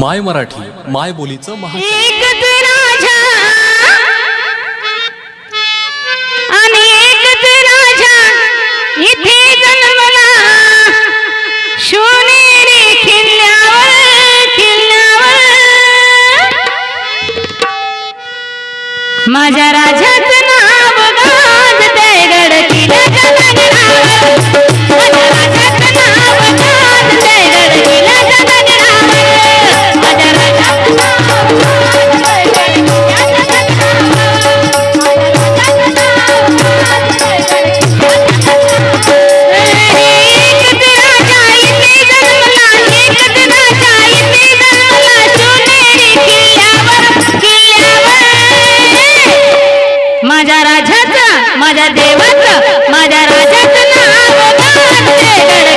माय मराठी माय बोलीचं महा एकच राजा माझ्या राजाचा माझ्या देवाचा माझ्या राजाचा नाव